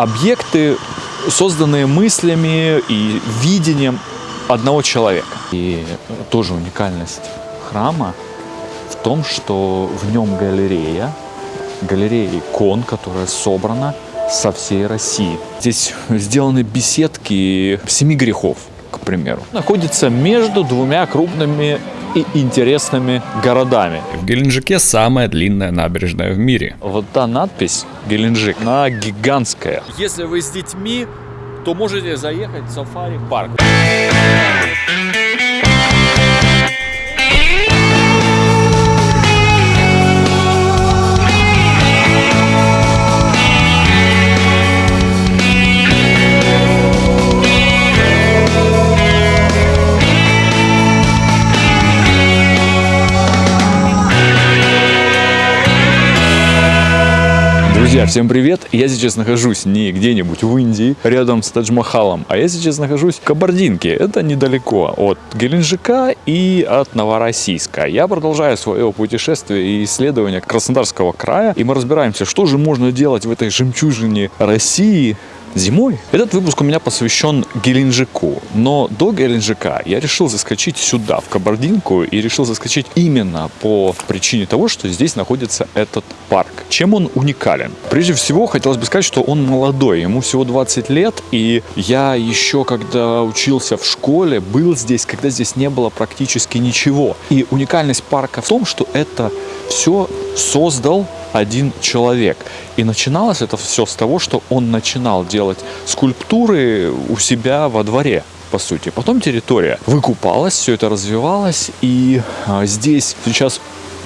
объекты, созданные мыслями и видением одного человека. И тоже уникальность храма в том, что в нем галерея, галерея икон, которая собрана со всей России. Здесь сделаны беседки семи грехов, к примеру. Находится между двумя крупными и интересными городами. В Геленджике самая длинная набережная в мире. Вот та надпись Геленджик, она гигантская. Если вы с детьми, то можете заехать в сафари-парк. Друзья, всем привет! Я сейчас нахожусь не где-нибудь в Индии, рядом с Тадж-Махалом, а я сейчас нахожусь в Кабардинке. Это недалеко от Геленджика и от Новороссийска. Я продолжаю свое путешествие и исследование Краснодарского края, и мы разбираемся, что же можно делать в этой жемчужине России, зимой. Этот выпуск у меня посвящен Геленджику, но до Геленджика я решил заскочить сюда, в Кабардинку, и решил заскочить именно по причине того, что здесь находится этот парк. Чем он уникален? Прежде всего, хотелось бы сказать, что он молодой, ему всего 20 лет, и я еще, когда учился в школе, был здесь, когда здесь не было практически ничего. И уникальность парка в том, что это все создал один человек. И начиналось это все с того, что он начинал делать скульптуры у себя во дворе по сути. Потом территория выкупалась, все это развивалось, и а, здесь сейчас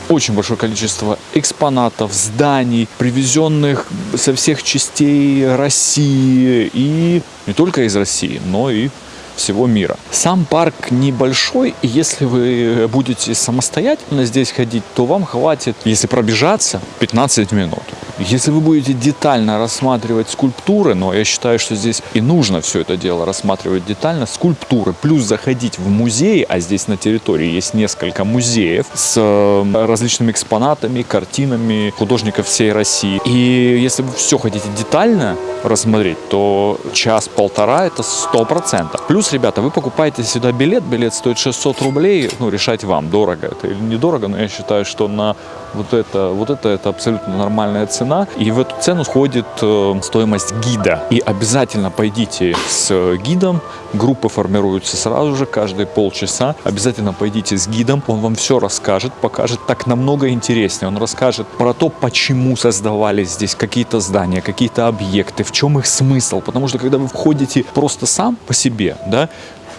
очень большое количество экспонатов, зданий, привезенных со всех частей России и не только из России, но и всего мира. Сам парк небольшой, и если вы будете самостоятельно здесь ходить, то вам хватит, если пробежаться, 15 минут. Если вы будете детально рассматривать скульптуры, но я считаю, что здесь и нужно все это дело рассматривать детально, скульптуры, плюс заходить в музей, а здесь на территории есть несколько музеев с э, различными экспонатами, картинами художников всей России. И если вы все хотите детально рассмотреть, то час-полтора это сто процентов. Плюс, ребята, вы покупаете сюда билет, билет стоит 600 рублей, ну, решать вам, дорого это или недорого, но я считаю, что на вот это, вот это, это абсолютно нормальная цена. И в эту цену входит э, стоимость гида. И обязательно пойдите с гидом. Группы формируются сразу же, каждые полчаса. Обязательно пойдите с гидом. Он вам все расскажет, покажет так намного интереснее. Он расскажет про то, почему создавались здесь какие-то здания, какие-то объекты, в чем их смысл. Потому что когда вы входите просто сам по себе, да,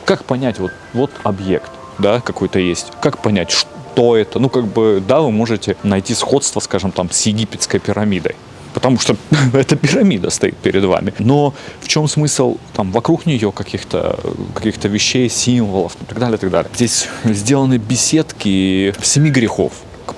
как понять вот, вот объект, да, какой-то есть, как понять, что что это. Ну, как бы, да, вы можете найти сходство, скажем, там, с египетской пирамидой. Потому что эта пирамида стоит перед вами. Но в чем смысл там вокруг нее каких-то каких вещей, символов и так далее, и так далее. Здесь сделаны беседки семи грехов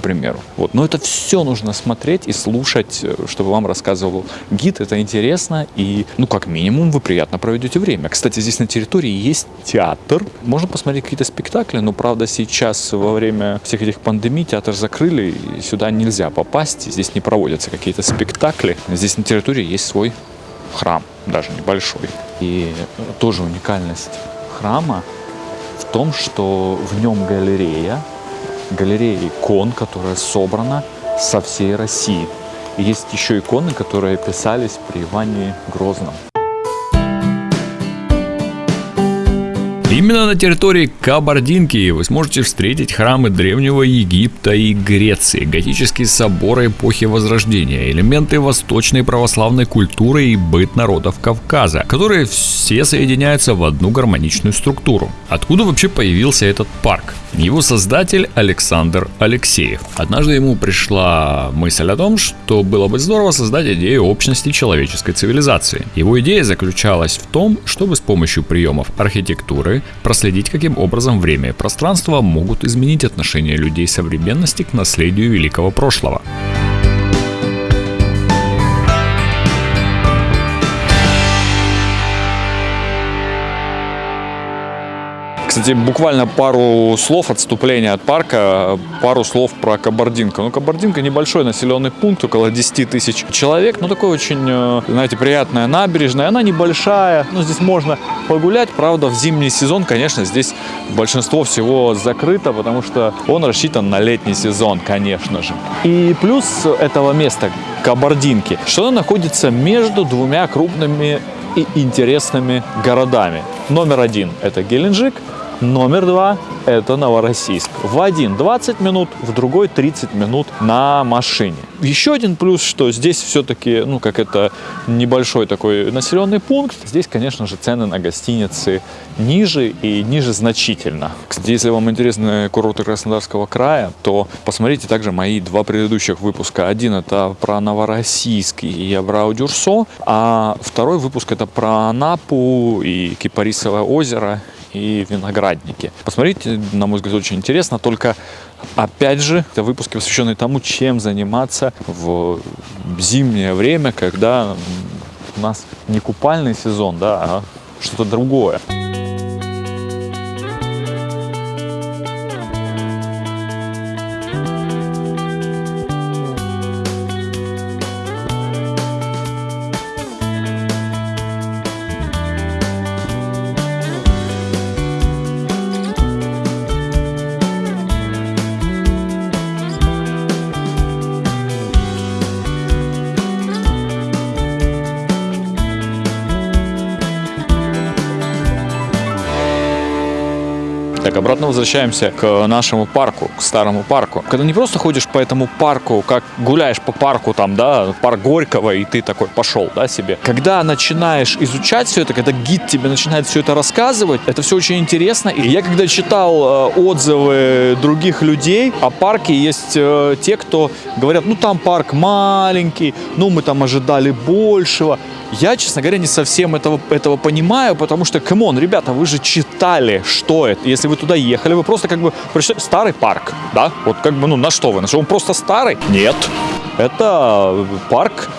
примеру. Вот. Но это все нужно смотреть и слушать, э, чтобы вам рассказывал гид. Это интересно и, ну, как минимум, вы приятно проведете время. Кстати, здесь на территории есть театр. Можно посмотреть какие-то спектакли, но, правда, сейчас во время всех этих пандемий театр закрыли, и сюда нельзя попасть. Здесь не проводятся какие-то спектакли. Здесь на территории есть свой храм, даже небольшой. И тоже уникальность храма в том, что в нем галерея, галерея икон, которая собрана со всей России. И есть еще иконы, которые писались при Иване Грозном. Именно на территории Кабардинки вы сможете встретить храмы Древнего Египта и Греции, готические соборы эпохи Возрождения, элементы восточной православной культуры и быт народов Кавказа, которые все соединяются в одну гармоничную структуру. Откуда вообще появился этот парк? Его создатель Александр Алексеев. Однажды ему пришла мысль о том, что было бы здорово создать идею общности человеческой цивилизации. Его идея заключалась в том, чтобы с помощью приемов архитектуры проследить, каким образом время и пространство могут изменить отношение людей современности к наследию великого прошлого. Кстати, буквально пару слов отступления от парка, пару слов про Кабардинку. Ну, Кабардинка небольшой населенный пункт, около 10 тысяч человек, но такой очень, э, знаете, приятная набережная. Она небольшая, ну, здесь можно погулять. Правда, в зимний сезон, конечно, здесь большинство всего закрыто, потому что он рассчитан на летний сезон, конечно же. И плюс этого места, Кабардинки, что она находится между двумя крупными и интересными городами. Номер один – это Геленджик, номер два – это Новороссийск. В один 20 минут, в другой 30 минут на машине. Еще один плюс, что здесь все-таки, ну, как это небольшой такой населенный пункт, здесь, конечно же, цены на гостиницы ниже и ниже значительно. Кстати, если вам интересны курорты Краснодарского края, то посмотрите также мои два предыдущих выпуска. Один это про Новороссийск и Абрау-Дюрсо, а второй выпуск это про Анапу и Кипарисовое озеро и виноградники. Посмотрите, на мой взгляд, очень интересно, только Опять же, это выпуски, посвященные тому, чем заниматься в зимнее время, когда у нас не купальный сезон, да, а что-то другое. Обратно возвращаемся к нашему парку, к старому парку. Когда не просто ходишь по этому парку, как гуляешь по парку там, да, парк Горького, и ты такой пошел, да, себе. Когда начинаешь изучать все это, когда гид тебе начинает все это рассказывать, это все очень интересно. И я когда читал э, отзывы других людей о парке, есть э, те, кто говорят, ну там парк маленький, ну мы там ожидали большего. Я, честно говоря, не совсем этого, этого понимаю, потому что, come on, ребята, вы же читали, что это. Если вы туда ехали, вы просто как бы прочитали старый парк, да? Вот как бы, ну, на что вы? На что он просто старый? Нет. Это парк,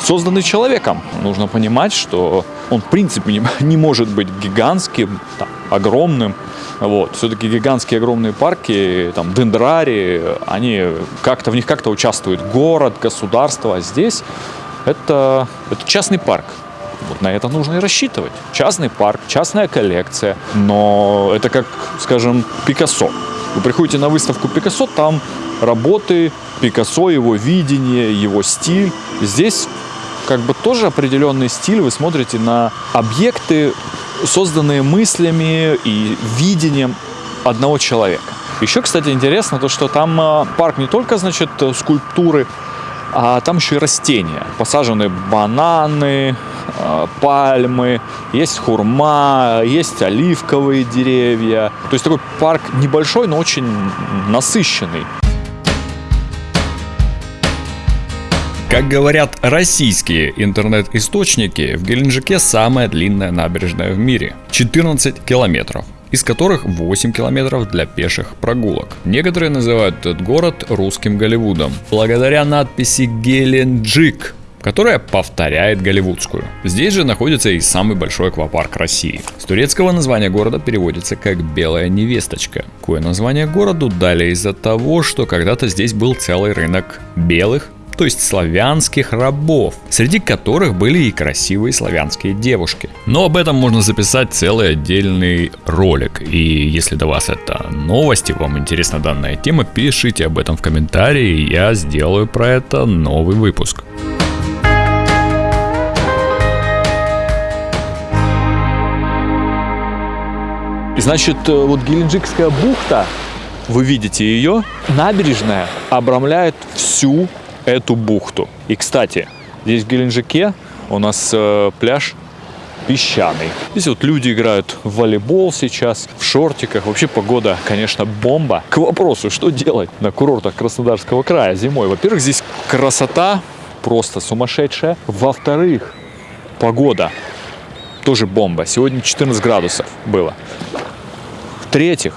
созданный человеком. Нужно понимать, что он, в принципе, не, не может быть гигантским, там, огромным. Вот. Все-таки гигантские огромные парки, там, дендрари, они как-то, в них как-то участвует город, государство. А здесь это, это частный парк. Вот на это нужно и рассчитывать. Частный парк, частная коллекция. Но это как, скажем, Пикассо. Вы приходите на выставку Пикассо, там работы Пикассо, его видение, его стиль. Здесь как бы тоже определенный стиль. Вы смотрите на объекты, созданные мыслями и видением одного человека. Еще, кстати, интересно то, что там а, парк не только, значит, скульптуры, а там еще и растения. Посажены бананы, э, пальмы, есть хурма, есть оливковые деревья. То есть такой парк небольшой, но очень насыщенный. Как говорят российские интернет-источники, в Геленджике самая длинная набережная в мире – 14 километров из которых 8 километров для пеших прогулок. Некоторые называют этот город русским Голливудом, благодаря надписи «Геленджик», которая повторяет голливудскую. Здесь же находится и самый большой аквапарк России. С турецкого названия города переводится как «белая невесточка». Кое название городу дали из-за того, что когда-то здесь был целый рынок белых то есть славянских рабов, среди которых были и красивые славянские девушки. Но об этом можно записать целый отдельный ролик. И если до вас это новости, вам интересна данная тема, пишите об этом в комментарии, я сделаю про это новый выпуск. Значит, э, вот Геленджикская бухта, вы видите ее, набережная обрамляет всю эту бухту. И, кстати, здесь в Геленджике у нас э, пляж песчаный. Здесь вот люди играют в волейбол сейчас, в шортиках. Вообще погода, конечно, бомба. К вопросу, что делать на курортах Краснодарского края зимой? Во-первых, здесь красота просто сумасшедшая. Во-вторых, погода тоже бомба. Сегодня 14 градусов было. В-третьих,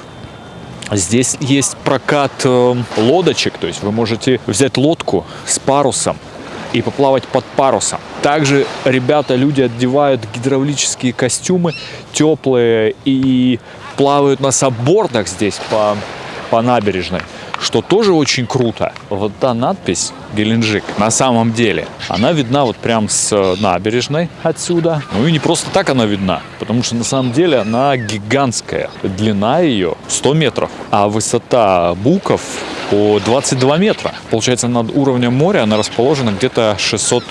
Здесь есть прокат э, лодочек, то есть вы можете взять лодку с парусом и поплавать под парусом. Также ребята, люди одевают гидравлические костюмы теплые и плавают на саббордах здесь по, по набережной что тоже очень круто. Вот та надпись Геленджик на самом деле, она видна вот прям с э, набережной отсюда. Ну и не просто так она видна, потому что на самом деле она гигантская. Длина ее 100 метров, а высота буков по 22 метра. Получается, над уровнем моря она расположена где-то 600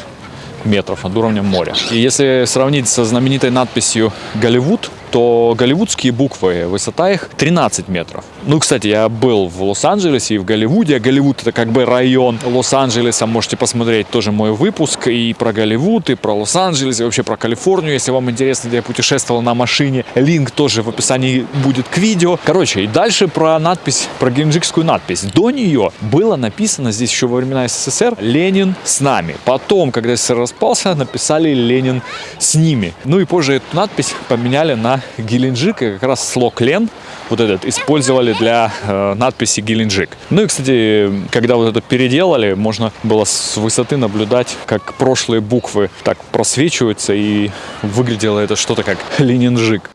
метров над уровнем моря. И если сравнить со знаменитой надписью «Голливуд», то голливудские буквы, высота их 13 метров. Ну, кстати, я был в Лос-Анджелесе и в Голливуде. Голливуд это как бы район Лос-Анджелеса. Можете посмотреть тоже мой выпуск и про Голливуд, и про Лос-Анджелес, и вообще про Калифорнию. Если вам интересно, где я путешествовал на машине, линк тоже в описании будет к видео. Короче, и дальше про надпись, про геленджикскую надпись. До нее было написано здесь еще во времена СССР «Ленин с нами». Потом, когда СССР распался, написали «Ленин с ними». Ну и позже эту надпись поменяли на Геленджик, и как раз слог Лен вот этот использовали для э, надписи Геленджик. Ну и, кстати, когда вот это переделали, можно было с высоты наблюдать, как прошлые буквы так просвечиваются, и выглядело это что-то как Ленинжик.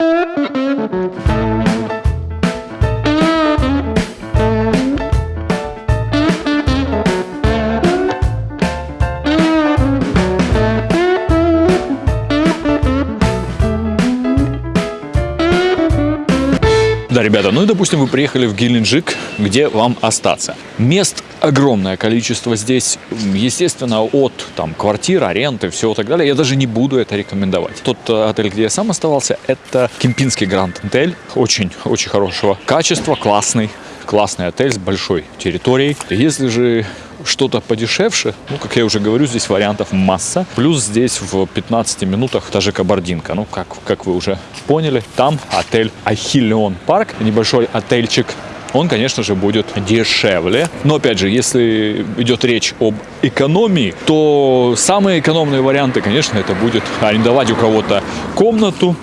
Ну и допустим вы приехали в Геленджик, где вам остаться. Мест огромное количество здесь, естественно, от там квартир, аренды, всего так далее. Я даже не буду это рекомендовать. Тот э, отель, где я сам оставался, это Кемпинский Гранд Отель. Очень, очень хорошего качества, классный классный отель с большой территорией. Если же что-то подешевше, ну, как я уже говорю, здесь вариантов масса. Плюс здесь в 15 минутах та же Кабардинка. Ну, как, как вы уже поняли, там отель Ахиллион Парк, небольшой отельчик он, конечно же, будет дешевле. Но, опять же, если идет речь об экономии, то самые экономные варианты, конечно, это будет арендовать у кого-то комнату,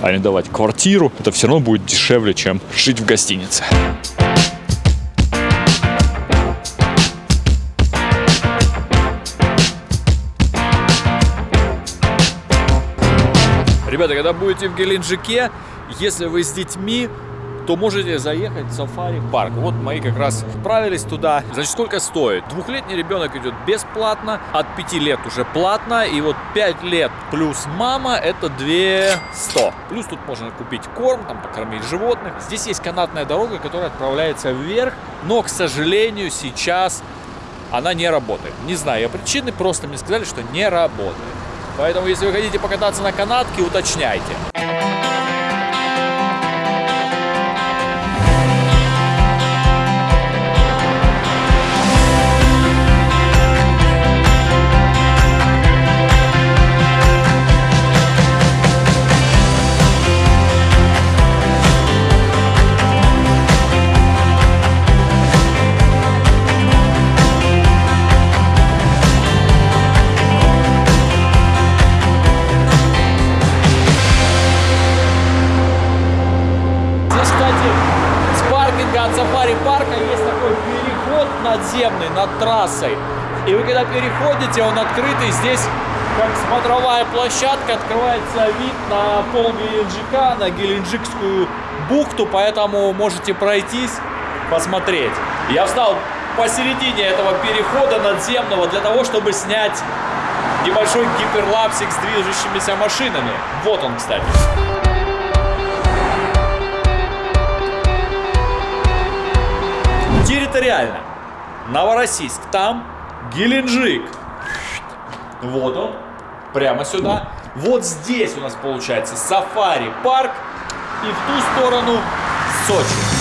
арендовать квартиру. Это все равно будет дешевле, чем жить в гостинице. Ребята, когда будете в Геленджике, если вы с детьми, то можете заехать в сафари-парк. Вот мои как раз отправились туда. Значит, сколько стоит? Двухлетний ребенок идет бесплатно, от 5 лет уже платно, и вот 5 лет плюс мама это 200. Плюс тут можно купить корм, там покормить животных. Здесь есть канатная дорога, которая отправляется вверх, но, к сожалению, сейчас она не работает. Не знаю я причины, просто мне сказали, что не работает. Поэтому, если вы хотите покататься на канатке, уточняйте. Над трассой. И вы когда переходите, он открытый, здесь как смотровая площадка, открывается вид на пол Геленджика, на Геленджикскую бухту, поэтому можете пройтись, посмотреть. Я встал посередине этого перехода надземного для того, чтобы снять небольшой гиперлапсик с движущимися машинами. Вот он, кстати. Территориально. Новороссийск, там Геленджик. Вот он, прямо сюда. Вот здесь у нас получается сафари-парк и в ту сторону Сочи.